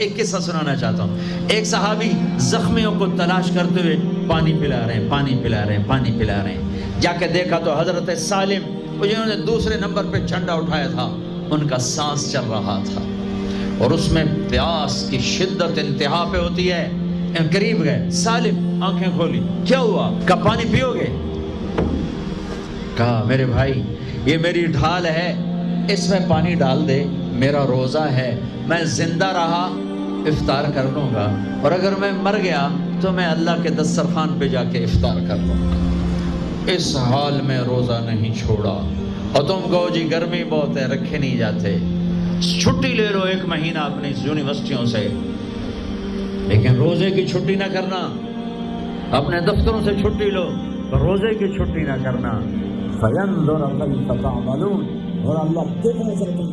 एक किस्सा सुनाना चाहता हूँ। एक सहाबी जख्मियों को तलाश करते हुए पानी पिला रहे हैं, पानी पिला रहे हैं, पानी पिला रहे हैं। जाके देखा तो हज़रत सालिम जिन्होंने दूसरे नंबर पे झंडा उठाया था। उनका सांस चल रहा था और उसमें प्यास की शिद्दत इंतहा पे होती है। करीब गए, सालिम, आँखें खोली, क्या हुआ? कब पानी पियोगे? कहा, मेरे भाई, ये मेरी ढाल है, इसमें पानी डाल दे, मेरा रोज़ा है, मैं ज़िंदा रहा इफ्तार कर लूँगा। और अगर मैं मर गया तो मैं अल्लाह के दस्तरखान पे जाके इफ्तार कर लूँगा। इस हाल में रोज़ा नहीं छोड़ा। और तुम कहो जी, गर्मी बहुत है, रखे नहीं जाते। छुट्टी ले लो एक महीना अपनी यूनिवर्सिटियों से। लेकिन रोज़े की छुट्टी ना करना। अपने दफ्तरों से छुट्टी लो, पर रोज़े की छुट्टी ना करना। और अल्लाह देखने से तुम